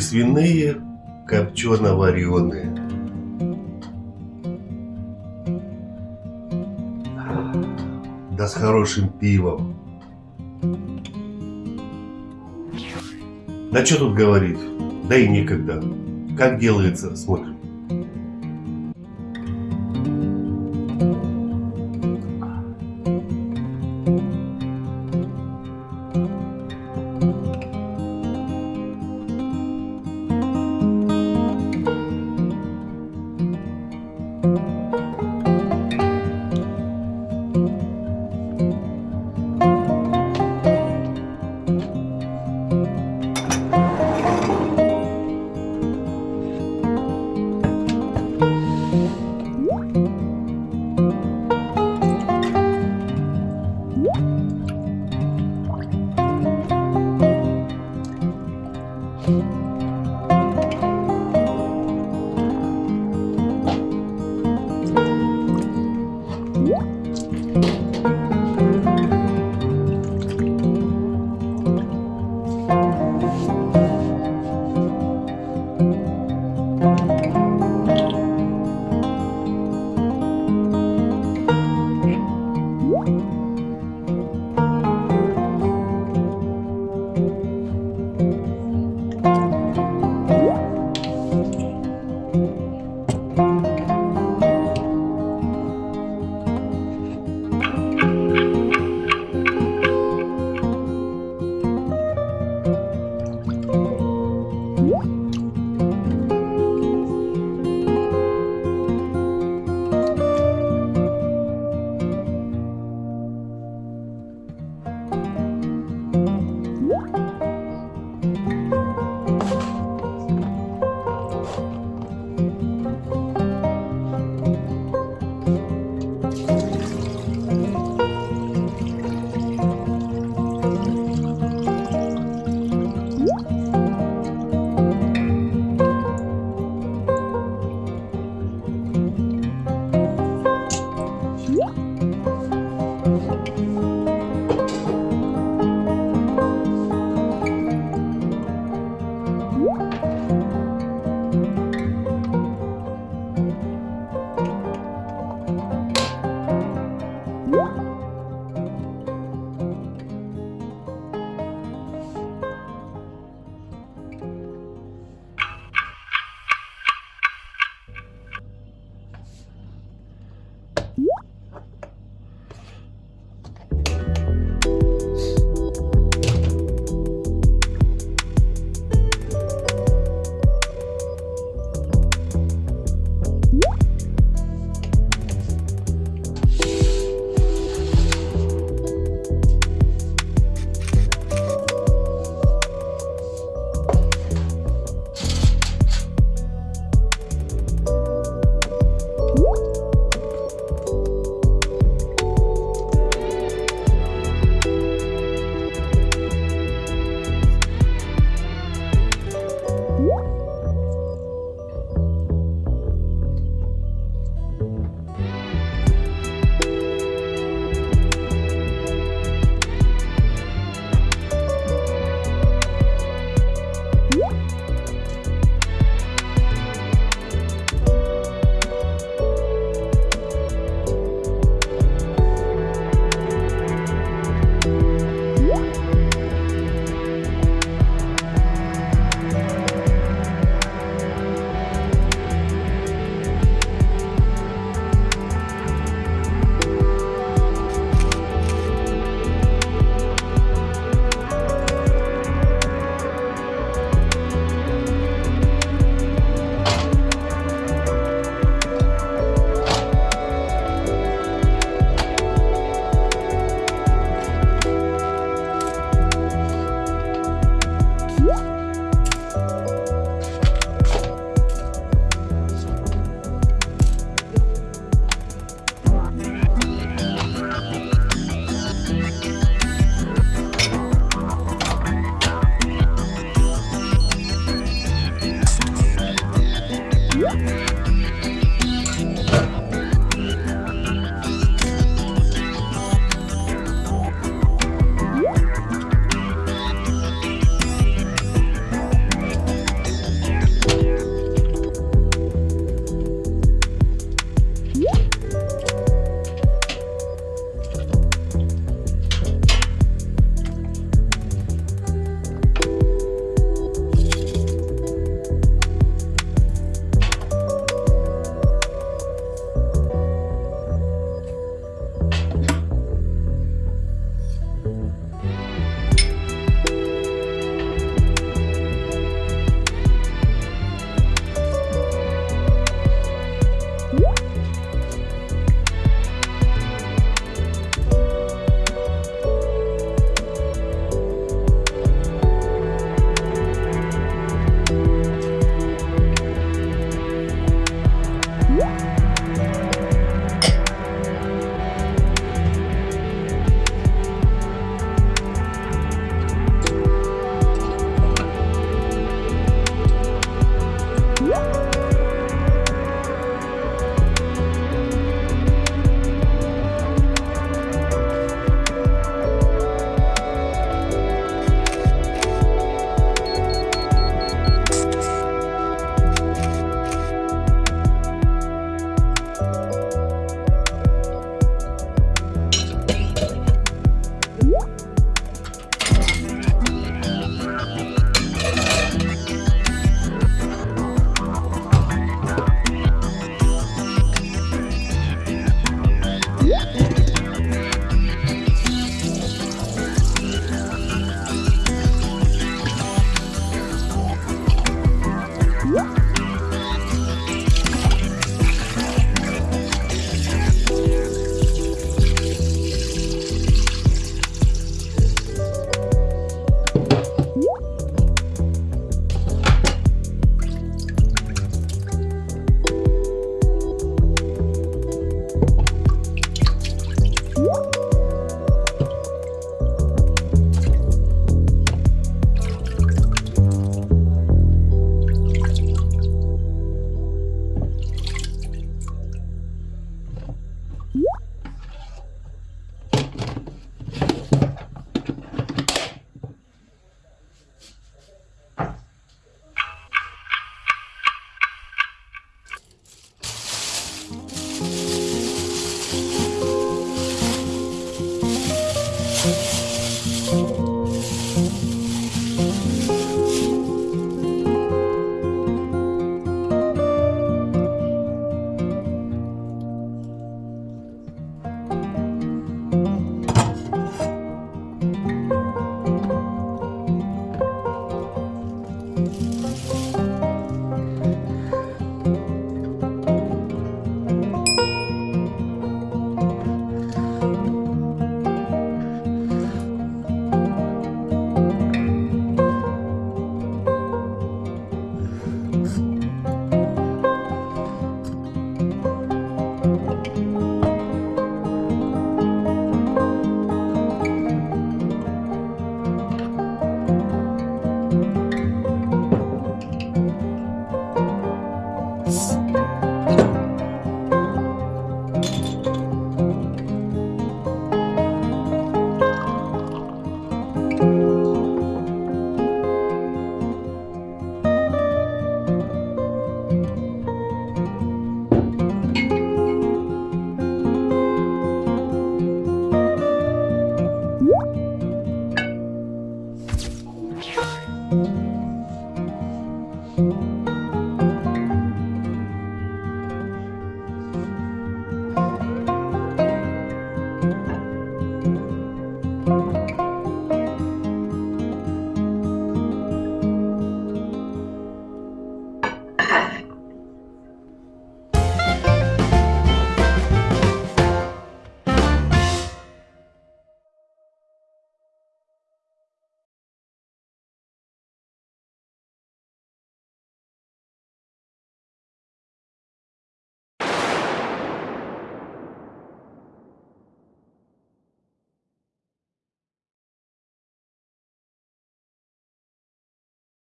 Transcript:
свиные, копчено-вареные. Да с хорошим пивом. Да что тут говорить? Да и некогда. Как делается, смотрим.